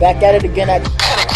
Back at it again at